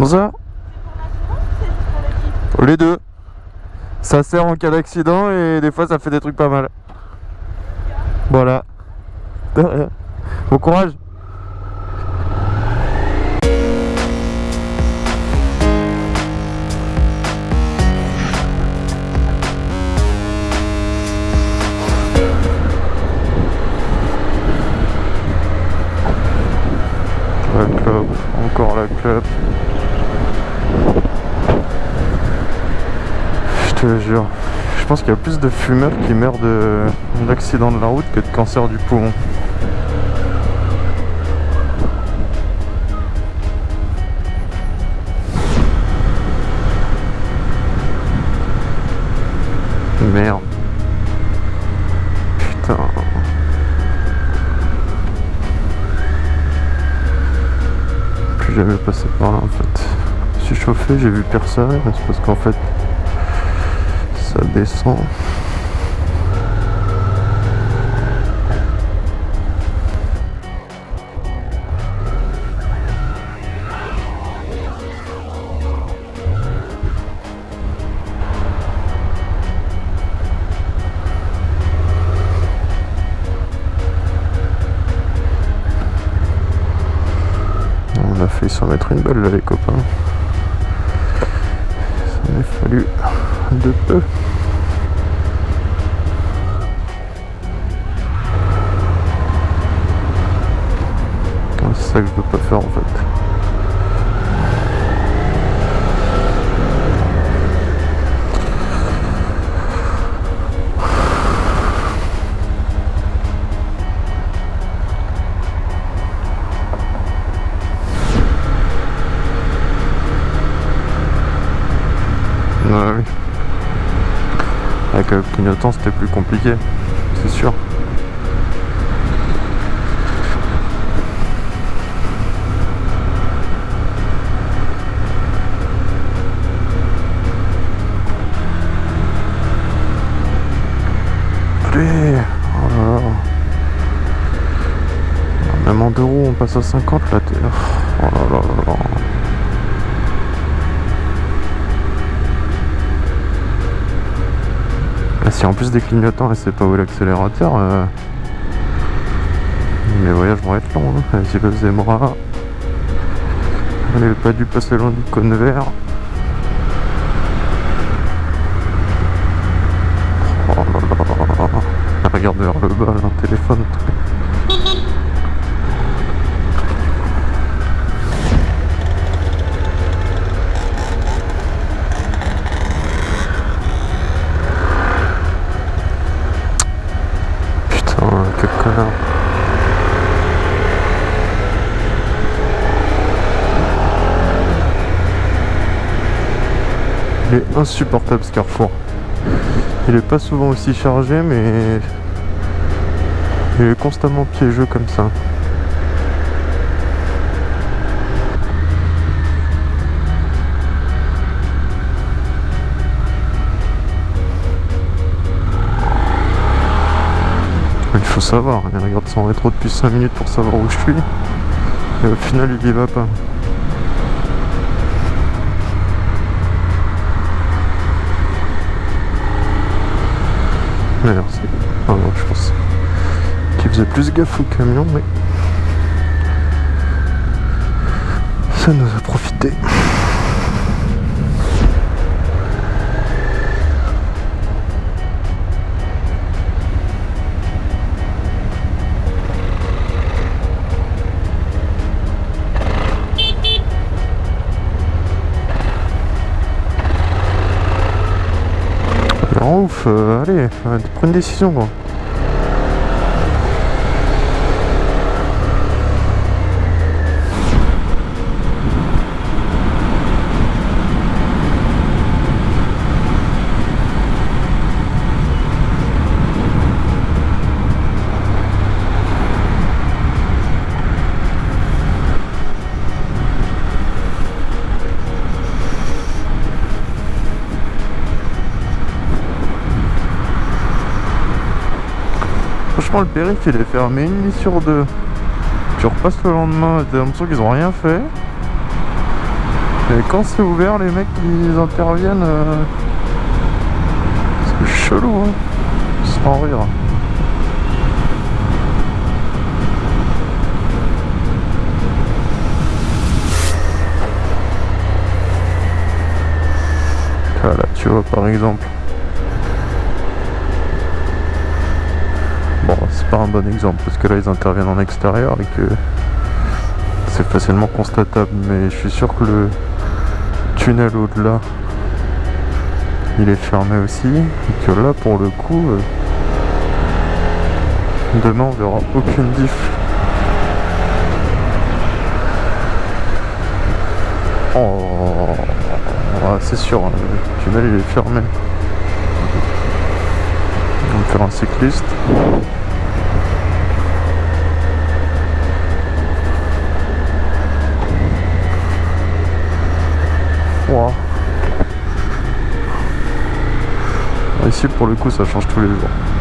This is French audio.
Bonsoir. Les deux. Ça sert en cas d'accident et des fois ça fait des trucs pas mal. Voilà. Bon courage. La clope, encore la clope. Je te jure. Je pense qu'il y a plus de fumeurs qui meurent de d'accident de la route que de cancer du poumon. Merde. Putain. Plus jamais passé par là en fait. Je suis chauffé, j'ai vu personne, c'est parce qu'en fait ça descend. On a failli s'en mettre une balle les copains. Ça m'a fallu de peu. C'est ça que je veux pas faire en fait? Avec le clignotant c'était plus compliqué, c'est sûr. Oh. Même en deux roues on passe à 50 là. t'es- Oh là là là là. Ah, si en plus des clignotants et c'est pas où l'accélérateur, euh... mes voyages vont être longs. Hein. Vas-y, le Zemra. On n'avait pas dû passer loin du cône vert. Oh. Regarde vers le bas, un téléphone. Il est insupportable ce carrefour. Il est pas souvent aussi chargé, mais il est constamment piégeux comme ça. Il faut savoir, il regarde son rétro depuis 5 minutes pour savoir où je suis. Et au final, il y va pas. Merci. Ah non, je pense qu'il faisait plus gaffe au camion, mais ça nous a profité. aller, prendre des décisions. Quoi. Franchement, le périph' il est fermé une nuit sur deux. Tu repasses le lendemain, t'as l'impression qu'ils ont rien fait. Et quand c'est ouvert, les mecs ils interviennent. euh, C'est chelou, hein. Sans rire. Voilà, tu vois par exemple. Bon, c'est pas un bon exemple parce que là ils interviennent en extérieur et que c'est facilement constatable, mais je suis sûr que le tunnel au-delà il est fermé aussi et que là pour le coup euh, demain on verra aucune diff. Oh, c'est sûr, hein, le tunnel il est fermé. On va faire un cycliste. Ouah. Ici pour le coup ça change tous les jours.